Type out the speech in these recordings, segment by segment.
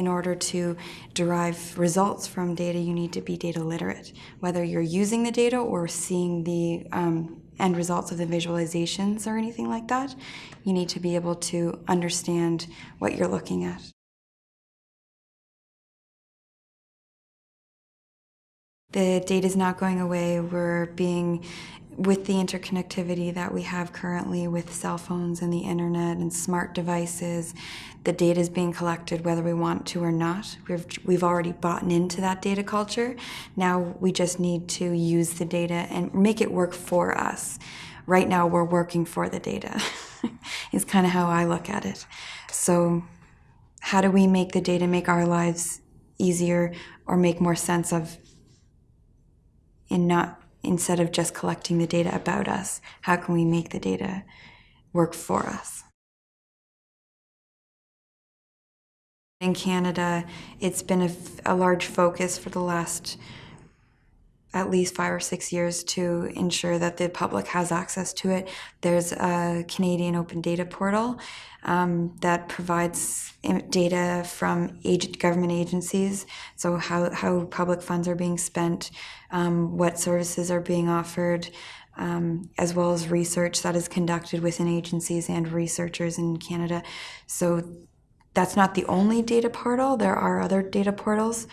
In order to derive results from data, you need to be data literate. Whether you're using the data or seeing the um, end results of the visualizations or anything like that, you need to be able to understand what you're looking at. The data is not going away. We're being, with the interconnectivity that we have currently with cell phones and the internet and smart devices, the data is being collected whether we want to or not. We've, we've already bought into that data culture. Now we just need to use the data and make it work for us. Right now we're working for the data, is kind of how I look at it. So how do we make the data make our lives easier or make more sense of in not instead of just collecting the data about us, how can we make the data work for us? In Canada, it's been a, a, large focus for the last at least five or six years to ensure that the public has access to it. There's a Canadian Open Data Portal um, that provides data from government agencies, so how, how public funds are being spent, um, what services are being offered, um, as well as research that is conducted within agencies and researchers in Canada. So that's not the only data portal, there are other data portals.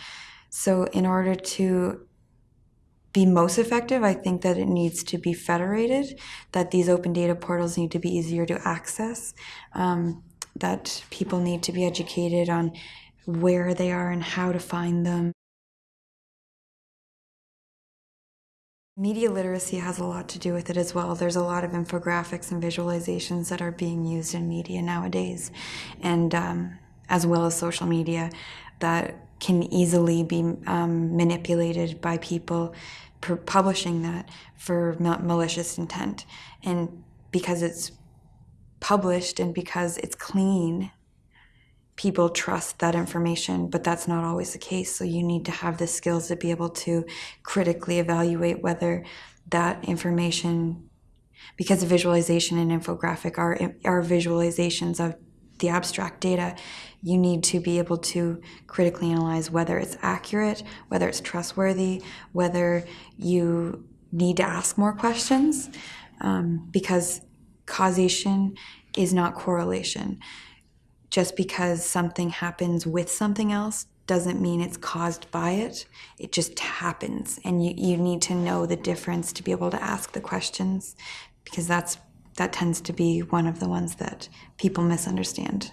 So in order to be most effective, I think that it needs to be federated, that these open data portals need to be easier to access, um, that people need to be educated on where they are and how to find them. Media literacy has a lot to do with it as well. There's a lot of infographics and visualizations that are being used in media nowadays, and um, as well as social media that can easily be um, manipulated by people publishing that for malicious intent. And because it's published and because it's clean, people trust that information, but that's not always the case. So you need to have the skills to be able to critically evaluate whether that information, because visualization and infographic are, are visualizations of the abstract data, you need to be able to critically analyze whether it's accurate, whether it's trustworthy, whether you need to ask more questions, um, because causation is not correlation. Just because something happens with something else doesn't mean it's caused by it. It just happens. And you, you need to know the difference to be able to ask the questions because that's that tends to be one of the ones that people misunderstand.